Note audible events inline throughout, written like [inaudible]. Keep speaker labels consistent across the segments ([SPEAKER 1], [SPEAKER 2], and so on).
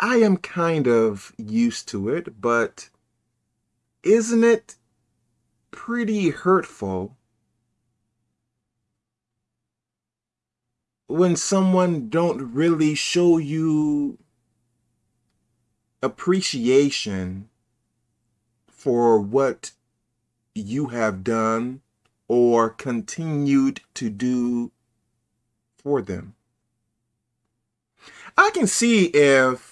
[SPEAKER 1] I am kind of used to it, but isn't it pretty hurtful when someone don't really show you appreciation for what you have done or continued to do for them. I can see if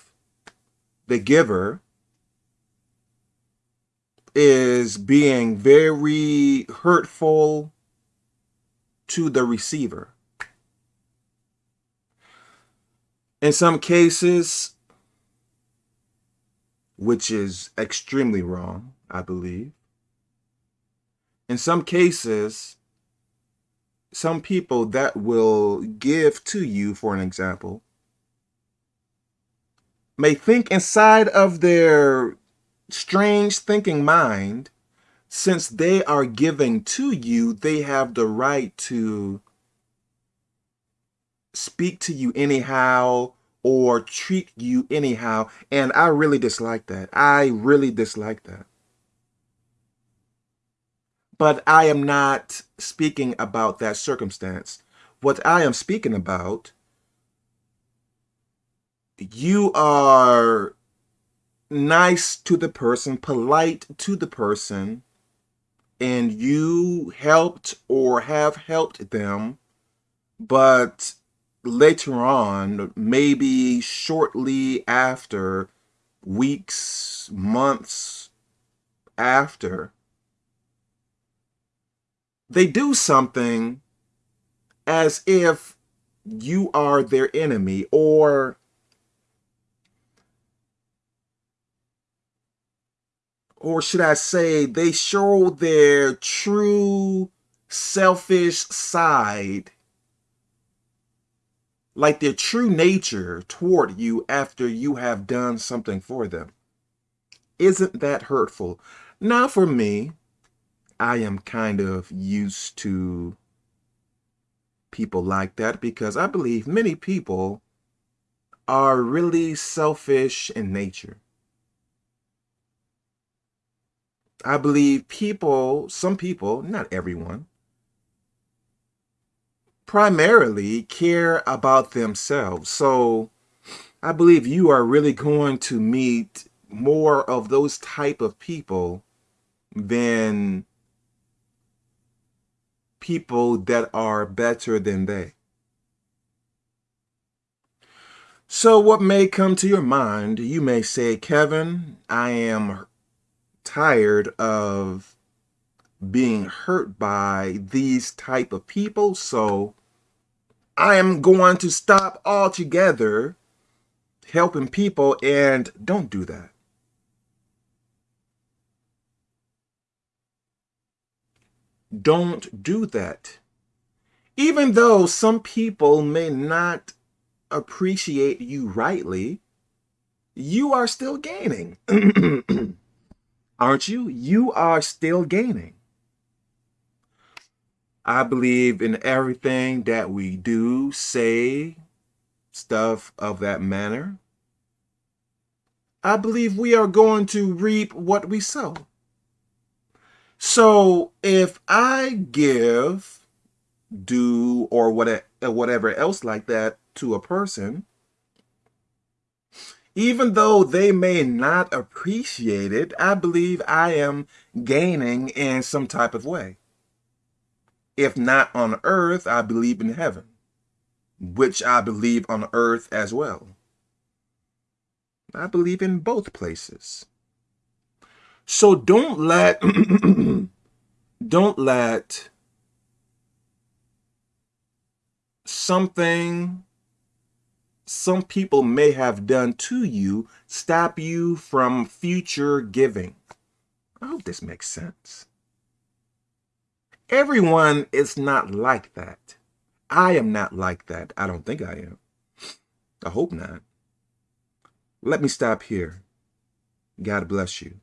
[SPEAKER 1] the giver is being very hurtful to the receiver. In some cases, which is extremely wrong, I believe. In some cases, some people that will give to you, for an example, may think inside of their strange thinking mind, since they are giving to you, they have the right to speak to you anyhow or treat you anyhow. And I really dislike that. I really dislike that. But I am not speaking about that circumstance. What I am speaking about, you are nice to the person, polite to the person, and you helped or have helped them, but later on, maybe shortly after, weeks, months after, they do something as if you are their enemy or or should I say they show their true selfish side like their true nature toward you after you have done something for them. Isn't that hurtful? Now for me, I am kind of used to people like that because I believe many people are really selfish in nature. I believe people, some people, not everyone, primarily care about themselves. So I believe you are really going to meet more of those type of people than people that are better than they. So what may come to your mind, you may say, Kevin, I am tired of being hurt by these type of people, so I am going to stop altogether helping people and don't do that. Don't do that. Even though some people may not appreciate you rightly, you are still gaining. [clears throat] Aren't you? You are still gaining. I believe in everything that we do, say, stuff of that manner. I believe we are going to reap what we sow. So if I give, do, or whatever else like that to a person, even though they may not appreciate it, I believe I am gaining in some type of way. If not on earth, I believe in heaven, which I believe on earth as well. I believe in both places. So don't let, [clears throat] don't let something some people may have done to you stop you from future giving. I hope this makes sense. Everyone is not like that. I am not like that. I don't think I am. I hope not. Let me stop here. God bless you.